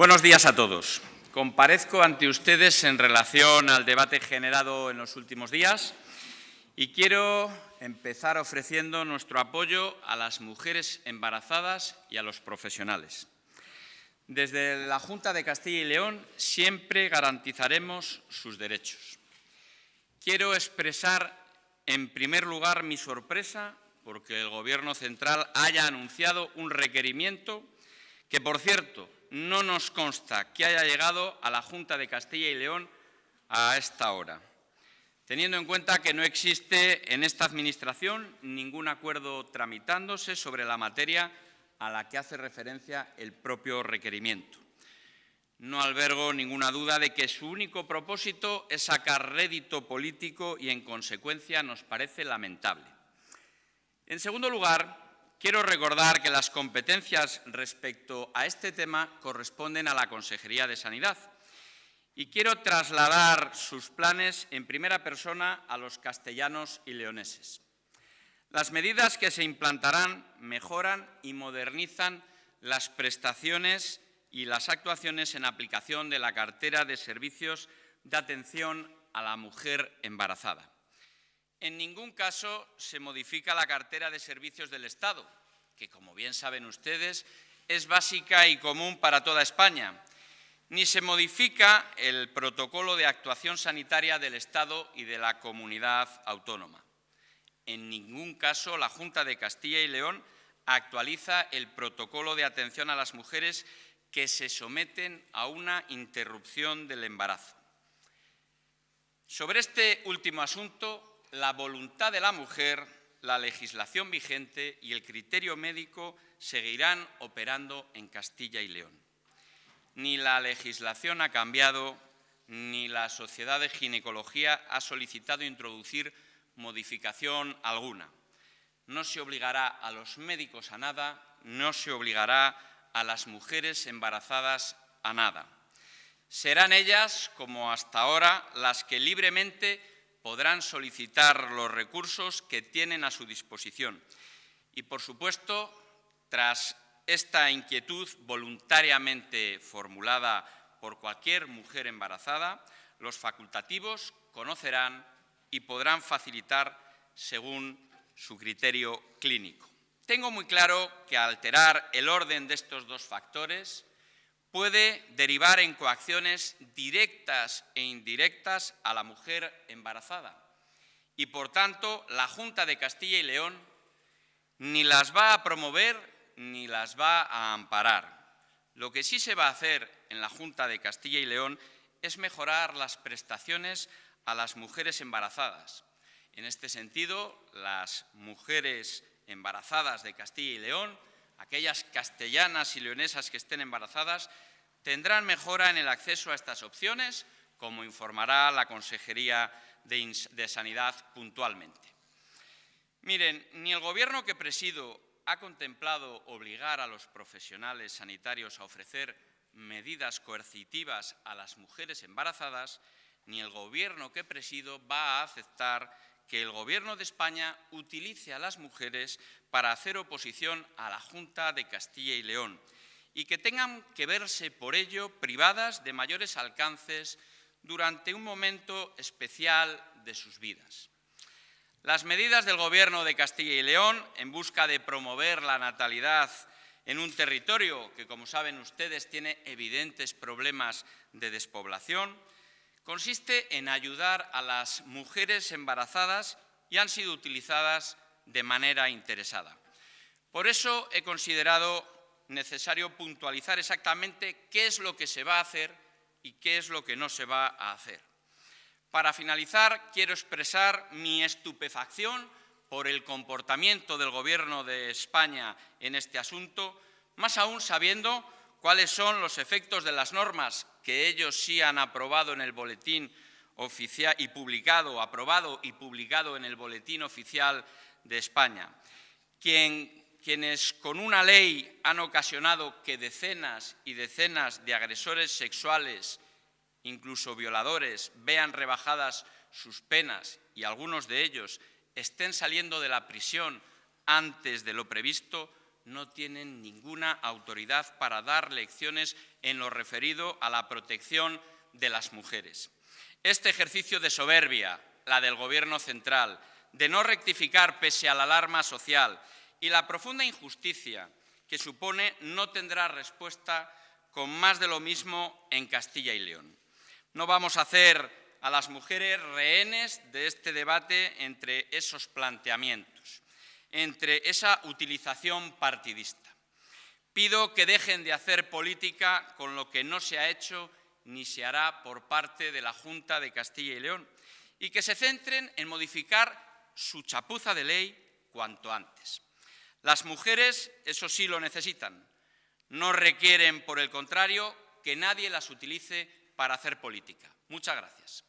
Buenos días a todos. Comparezco ante ustedes en relación al debate generado en los últimos días y quiero empezar ofreciendo nuestro apoyo a las mujeres embarazadas y a los profesionales. Desde la Junta de Castilla y León siempre garantizaremos sus derechos. Quiero expresar en primer lugar mi sorpresa porque el Gobierno central haya anunciado un requerimiento que, por cierto, no nos consta que haya llegado a la Junta de Castilla y León a esta hora, teniendo en cuenta que no existe en esta Administración ningún acuerdo tramitándose sobre la materia a la que hace referencia el propio requerimiento. No albergo ninguna duda de que su único propósito es sacar rédito político y, en consecuencia, nos parece lamentable. En segundo lugar, Quiero recordar que las competencias respecto a este tema corresponden a la Consejería de Sanidad y quiero trasladar sus planes en primera persona a los castellanos y leoneses. Las medidas que se implantarán mejoran y modernizan las prestaciones y las actuaciones en aplicación de la cartera de servicios de atención a la mujer embarazada. En ningún caso se modifica la cartera de servicios del Estado, que, como bien saben ustedes, es básica y común para toda España, ni se modifica el protocolo de actuación sanitaria del Estado y de la comunidad autónoma. En ningún caso la Junta de Castilla y León actualiza el protocolo de atención a las mujeres que se someten a una interrupción del embarazo. Sobre este último asunto, la voluntad de la mujer, la legislación vigente y el criterio médico seguirán operando en Castilla y León. Ni la legislación ha cambiado, ni la Sociedad de Ginecología ha solicitado introducir modificación alguna. No se obligará a los médicos a nada, no se obligará a las mujeres embarazadas a nada. Serán ellas, como hasta ahora, las que libremente podrán solicitar los recursos que tienen a su disposición. Y, por supuesto, tras esta inquietud voluntariamente formulada por cualquier mujer embarazada, los facultativos conocerán y podrán facilitar según su criterio clínico. Tengo muy claro que alterar el orden de estos dos factores puede derivar en coacciones directas e indirectas a la mujer embarazada. Y, por tanto, la Junta de Castilla y León ni las va a promover ni las va a amparar. Lo que sí se va a hacer en la Junta de Castilla y León es mejorar las prestaciones a las mujeres embarazadas. En este sentido, las mujeres embarazadas de Castilla y León aquellas castellanas y leonesas que estén embarazadas tendrán mejora en el acceso a estas opciones, como informará la Consejería de, Sanidad puntualmente. Miren, ni el Gobierno que presido ha contemplado obligar a los profesionales sanitarios a ofrecer medidas coercitivas a las mujeres embarazadas, ni el Gobierno que presido va a aceptar que el Gobierno de España utilice a las mujeres para hacer oposición a la Junta de Castilla y León y que tengan que verse por ello privadas de mayores alcances durante un momento especial de sus vidas. Las medidas del Gobierno de Castilla y León en busca de promover la natalidad en un territorio que, como saben ustedes, tiene evidentes problemas de despoblación, consiste en ayudar a las mujeres embarazadas y han sido utilizadas de manera interesada. Por eso he considerado necesario puntualizar exactamente qué es lo que se va a hacer y qué es lo que no se va a hacer. Para finalizar, quiero expresar mi estupefacción por el comportamiento del Gobierno de España en este asunto, más aún sabiendo cuáles son los efectos de las normas que ellos sí han aprobado en el boletín oficial y publicado, aprobado y publicado en el boletín oficial de España. quienes con una ley han ocasionado que decenas y decenas de agresores sexuales, incluso violadores, vean rebajadas sus penas y algunos de ellos estén saliendo de la prisión antes de lo previsto, no tienen ninguna autoridad para dar lecciones en lo referido a la protección de las mujeres. Este ejercicio de soberbia, la del Gobierno central, de no rectificar pese a la alarma social y la profunda injusticia que supone no tendrá respuesta con más de lo mismo en Castilla y León. No vamos a hacer a las mujeres rehenes de este debate entre esos planteamientos, entre esa utilización partidista. Pido que dejen de hacer política con lo que no se ha hecho ni se hará por parte de la Junta de Castilla y León y que se centren en modificar su chapuza de ley cuanto antes. Las mujeres, eso sí, lo necesitan. No requieren, por el contrario, que nadie las utilice para hacer política. Muchas gracias.